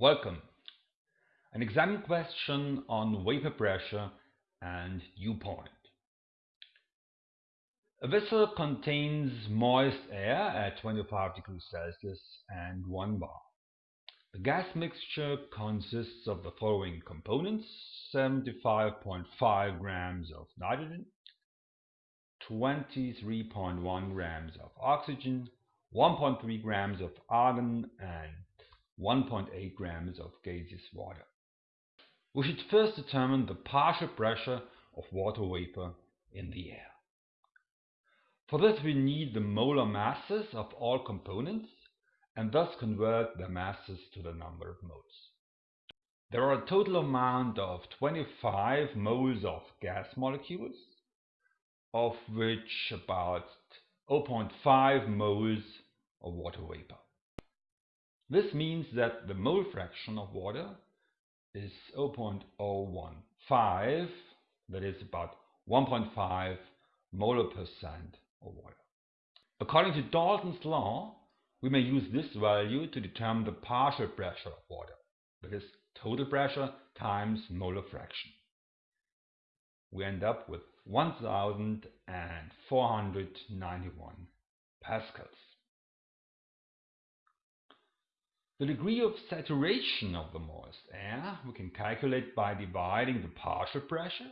Welcome. An exam question on vapor pressure and dew point. A vessel contains moist air at 25 degrees Celsius and 1 bar. The gas mixture consists of the following components 75.5 grams of nitrogen, 23.1 grams of oxygen, 1.3 grams of argon, and 1.8 grams of gaseous water. We should first determine the partial pressure of water vapor in the air. For this we need the molar masses of all components and thus convert their masses to the number of moles. There are a total amount of 25 moles of gas molecules, of which about 0.5 moles of water vapor. This means that the mole fraction of water is 0.015, that is about 1.5 molar percent of water. According to Dalton's law, we may use this value to determine the partial pressure of water, that is total pressure times molar fraction. We end up with 1491 pascals. The degree of saturation of the moist air we can calculate by dividing the partial pressure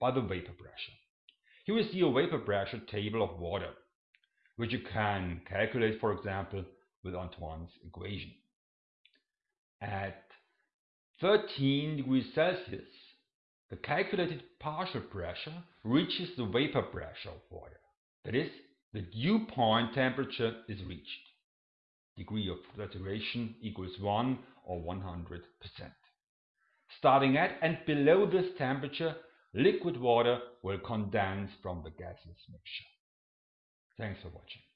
by the vapor pressure. Here we see a vapor pressure table of water, which you can calculate, for example, with Antoine's equation. At 13 degrees Celsius, the calculated partial pressure reaches the vapor pressure of water. That is, the dew point temperature is reached degree of saturation equals 1 or 100%. Starting at and below this temperature, liquid water will condense from the gaseous mixture. Thanks for watching.